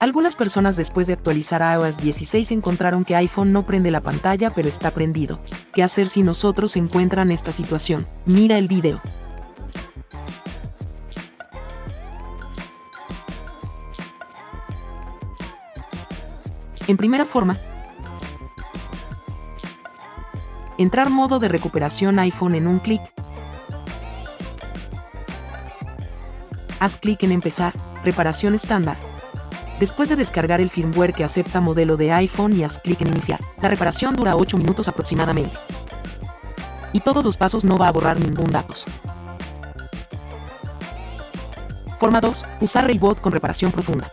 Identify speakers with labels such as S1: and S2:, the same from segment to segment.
S1: Algunas personas después de actualizar iOS 16 encontraron que iPhone no prende la pantalla pero está prendido. ¿Qué hacer si nosotros encuentran esta situación? Mira el video. En primera forma, entrar modo de recuperación iPhone en un clic. Haz clic en empezar, reparación estándar. Después de descargar el firmware que acepta modelo de iPhone y haz clic en iniciar, la reparación dura 8 minutos aproximadamente. Y todos los pasos no va a borrar ningún datos. Forma 2. Usar Raybot con reparación profunda.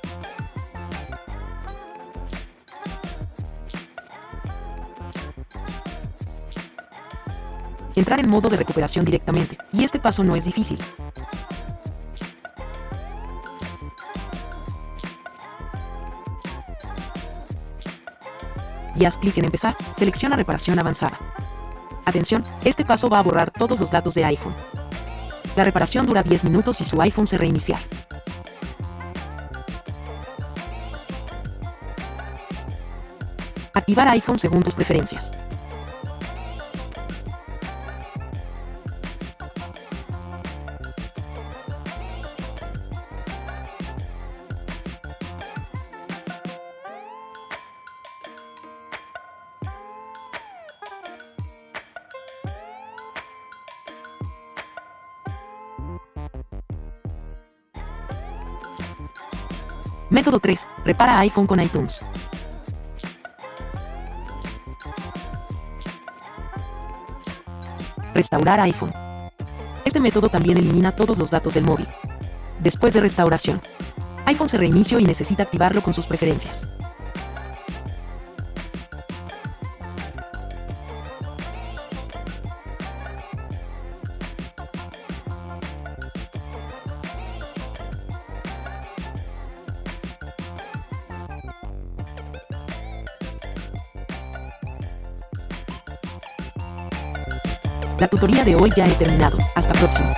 S1: Entrar en modo de recuperación directamente, y este paso no es difícil. Y haz clic en Empezar, selecciona Reparación avanzada. Atención, este paso va a borrar todos los datos de iPhone. La reparación dura 10 minutos y su iPhone se reinicia. Activar iPhone según tus preferencias. Método 3. Repara iPhone con iTunes. Restaurar iPhone. Este método también elimina todos los datos del móvil. Después de restauración, iPhone se reinició y necesita activarlo con sus preferencias. La tutoría de hoy ya he terminado. Hasta próximo.